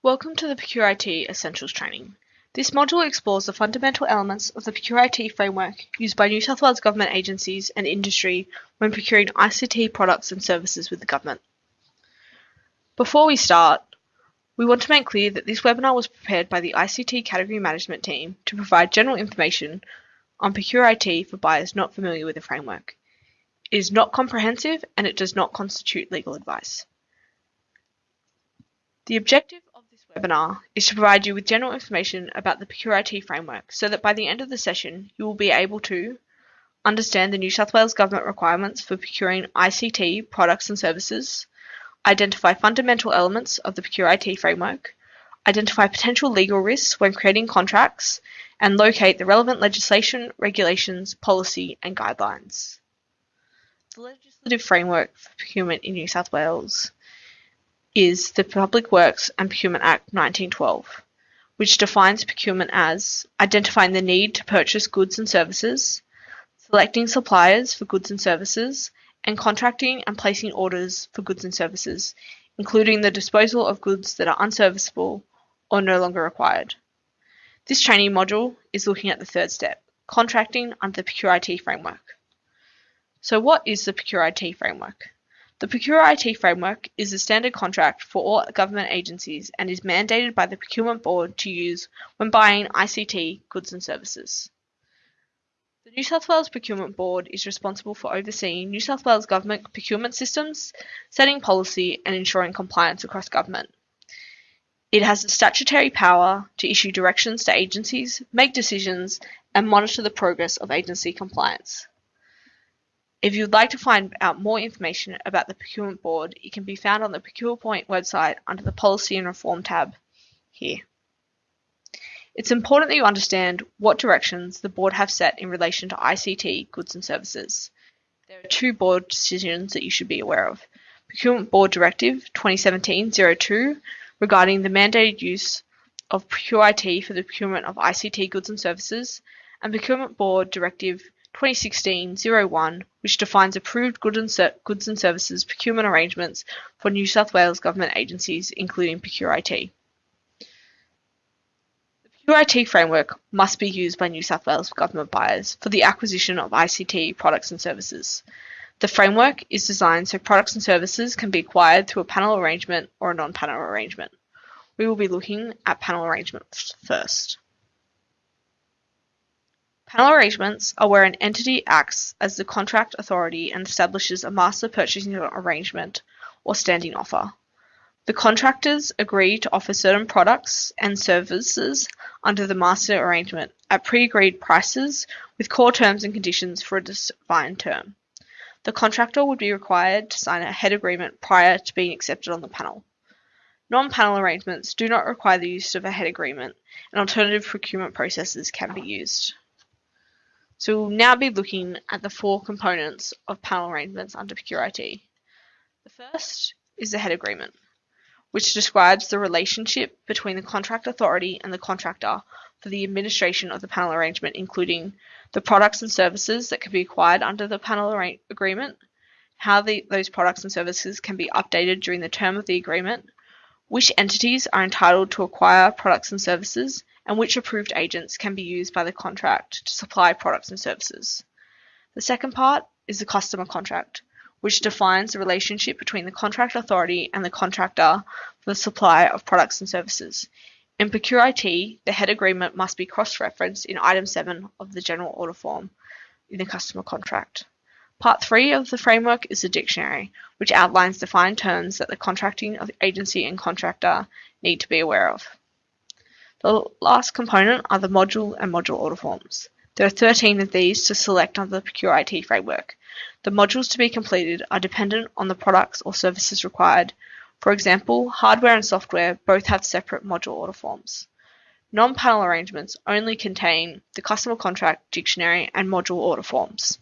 Welcome to the Procure IT Essentials training. This module explores the fundamental elements of the Procure IT framework used by New South Wales government agencies and industry when procuring ICT products and services with the government. Before we start, we want to make clear that this webinar was prepared by the ICT category management team to provide general information on Procure IT for buyers not familiar with the framework. It is not comprehensive and it does not constitute legal advice. The objective webinar is to provide you with general information about the Procure IT framework so that by the end of the session you will be able to understand the New South Wales Government requirements for procuring ICT products and services, identify fundamental elements of the Procure IT framework, identify potential legal risks when creating contracts, and locate the relevant legislation, regulations, policy, and guidelines. The legislative framework for procurement in New South Wales is the Public Works and Procurement Act 1912, which defines procurement as identifying the need to purchase goods and services, selecting suppliers for goods and services, and contracting and placing orders for goods and services, including the disposal of goods that are unserviceable or no longer required. This training module is looking at the third step, contracting under the Procure IT framework. So what is the Procure IT framework? The Procure IT framework is a standard contract for all government agencies and is mandated by the Procurement Board to use when buying ICT goods and services. The New South Wales Procurement Board is responsible for overseeing New South Wales government procurement systems, setting policy and ensuring compliance across government. It has the statutory power to issue directions to agencies, make decisions and monitor the progress of agency compliance. If you'd like to find out more information about the Procurement Board, it can be found on the ProcurePoint website under the Policy and Reform tab here. It's important that you understand what directions the board have set in relation to ICT goods and services. There are two board decisions that you should be aware of. Procurement Board Directive 2017-02 regarding the mandated use of Procure IT for the procurement of ICT goods and services, and Procurement Board Directive 2016-01, which defines approved goods and services procurement arrangements for New South Wales government agencies, including Procure IT. The Procure IT framework must be used by New South Wales government buyers for the acquisition of ICT products and services. The framework is designed so products and services can be acquired through a panel arrangement or a non-panel arrangement. We will be looking at panel arrangements first. Panel arrangements are where an entity acts as the contract authority and establishes a master purchasing arrangement or standing offer. The contractors agree to offer certain products and services under the master arrangement at pre-agreed prices with core terms and conditions for a defined term. The contractor would be required to sign a head agreement prior to being accepted on the panel. Non-panel arrangements do not require the use of a head agreement, and alternative procurement processes can be used. So we'll now be looking at the four components of panel arrangements under Procure IT. The first is the head agreement, which describes the relationship between the contract authority and the contractor for the administration of the panel arrangement, including the products and services that can be acquired under the panel agreement, how the, those products and services can be updated during the term of the agreement, which entities are entitled to acquire products and services, and which approved agents can be used by the contract to supply products and services. The second part is the customer contract, which defines the relationship between the contract authority and the contractor for the supply of products and services. In Procure IT, the head agreement must be cross-referenced in item 7 of the general order form in the customer contract. Part 3 of the framework is the dictionary, which outlines defined terms that the contracting agency and contractor need to be aware of. The last component are the module and module order forms. There are 13 of these to select under the Procure IT framework. The modules to be completed are dependent on the products or services required. For example, hardware and software both have separate module order forms. Non-panel arrangements only contain the customer contract, dictionary, and module order forms.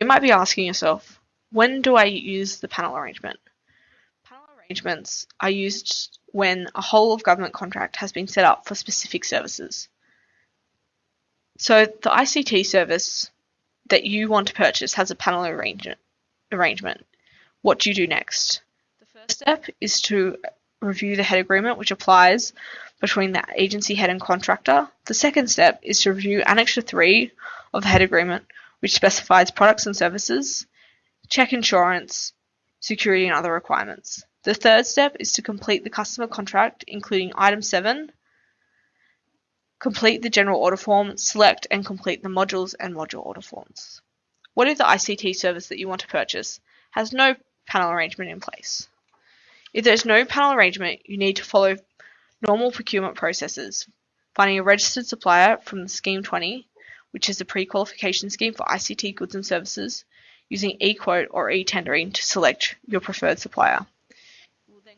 You might be asking yourself, when do I use the panel arrangement? Arrangements are used when a whole of government contract has been set up for specific services. So the ICT service that you want to purchase has a panel arrangement. What do you do next? The first step is to review the head agreement which applies between the agency head and contractor. The second step is to review Annexure 3 of the head agreement which specifies products and services, check insurance, security and other requirements. The third step is to complete the customer contract including item 7, complete the general order form, select and complete the modules and module order forms. What if the ICT service that you want to purchase has no panel arrangement in place? If there's no panel arrangement, you need to follow normal procurement processes, finding a registered supplier from the Scheme 20, which is a pre-qualification scheme for ICT goods and services, using eQuote or e-tendering to select your preferred supplier.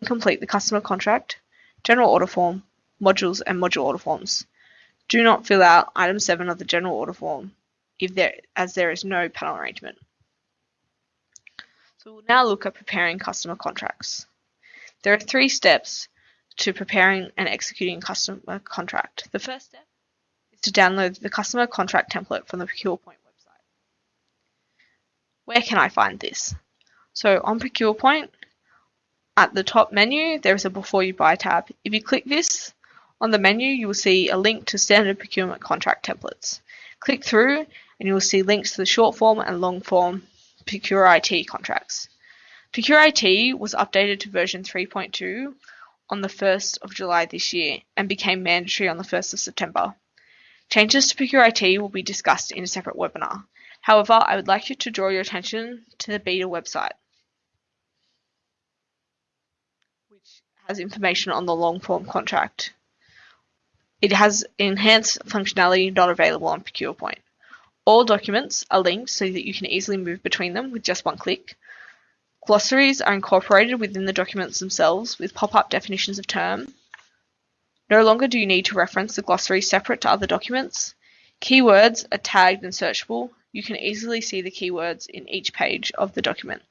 Then complete the customer contract, general order form, modules and module order forms. Do not fill out item 7 of the general order form if there, as there is no panel arrangement. So we'll now look at preparing customer contracts. There are three steps to preparing and executing a customer contract. The first step is to download the customer contract template from the ProcurePoint website. Where can I find this? So on ProcurePoint, at the top menu, there is a Before You Buy tab. If you click this, on the menu you will see a link to standard procurement contract templates. Click through and you will see links to the short form and long form Procure IT contracts. Procure IT was updated to version 3.2 on the 1st of July this year and became mandatory on the 1st of September. Changes to Procure IT will be discussed in a separate webinar. However, I would like you to draw your attention to the beta website, has information on the long form contract. It has enhanced functionality not available on ProcurePoint. All documents are linked so that you can easily move between them with just one click. Glossaries are incorporated within the documents themselves with pop-up definitions of term. No longer do you need to reference the glossary separate to other documents. Keywords are tagged and searchable. You can easily see the keywords in each page of the document.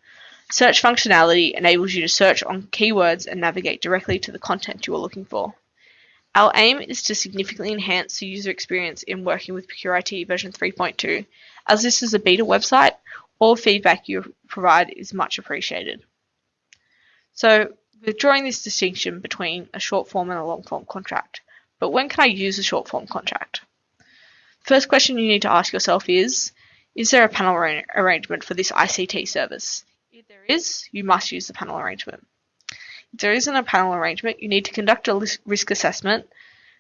Search functionality enables you to search on keywords and navigate directly to the content you are looking for. Our aim is to significantly enhance the user experience in working with ProcureIT version 3.2. As this is a beta website, all feedback you provide is much appreciated. So we're drawing this distinction between a short form and a long form contract. But when can I use a short form contract? First question you need to ask yourself is, is there a panel arrangement for this ICT service? If there is, you must use the panel arrangement. If there isn't a panel arrangement, you need to conduct a risk assessment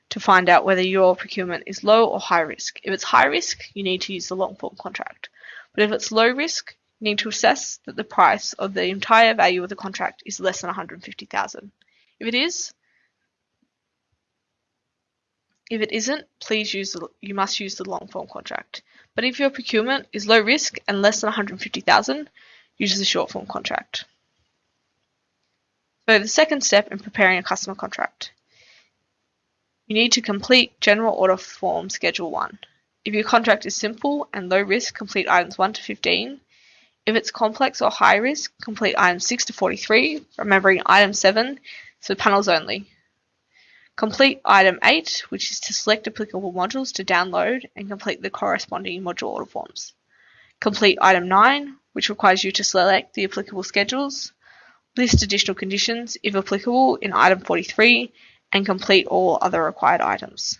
to find out whether your procurement is low or high risk. If it's high risk, you need to use the long form contract. But if it's low risk, you need to assess that the price of the entire value of the contract is less than 150,000. If it is, if it isn't, please use the, you must use the long form contract. But if your procurement is low risk and less than 150,000, use the short form contract. So the second step in preparing a customer contract. You need to complete General Order Form Schedule 1. If your contract is simple and low risk, complete items 1 to 15. If it's complex or high risk, complete items 6 to 43, remembering item 7 for panels only. Complete item 8, which is to select applicable modules to download and complete the corresponding module order forms. Complete item 9, which requires you to select the applicable schedules. List additional conditions, if applicable, in item 43 and complete all other required items.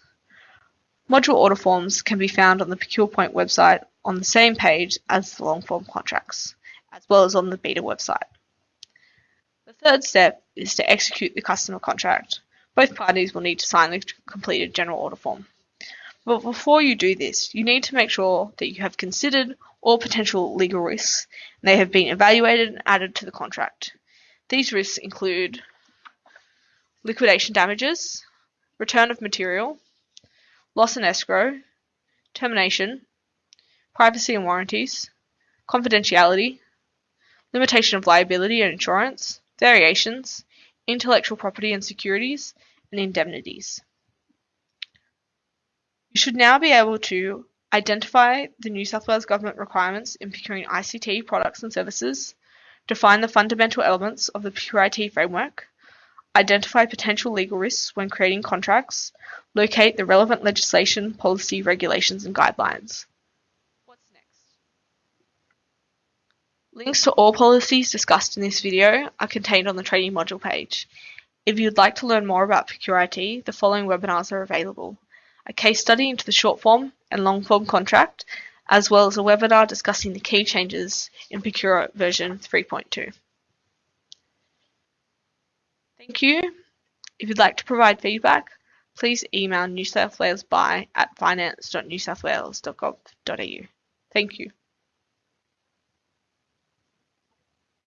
Module order forms can be found on the ProcurePoint website on the same page as the long form contracts, as well as on the beta website. The third step is to execute the customer contract. Both parties will need to sign the completed general order form. But before you do this, you need to make sure that you have considered all potential legal risks and they have been evaluated and added to the contract. These risks include liquidation damages, return of material, loss and escrow, termination, privacy and warranties, confidentiality, limitation of liability and insurance, variations, intellectual property and securities, and indemnities. You should now be able to identify the New South Wales Government requirements in procuring ICT products and services, define the fundamental elements of the Procure IT framework, identify potential legal risks when creating contracts, locate the relevant legislation, policy, regulations, and guidelines. What's next? Links to all policies discussed in this video are contained on the training module page. If you'd like to learn more about Procure IT, the following webinars are available. A case study into the short form and long form contract, as well as a webinar discussing the key changes in Procure version 3.2. Thank you. If you'd like to provide feedback, please email New South Wales buy at finance.newsouthwales.gov.au. Thank you.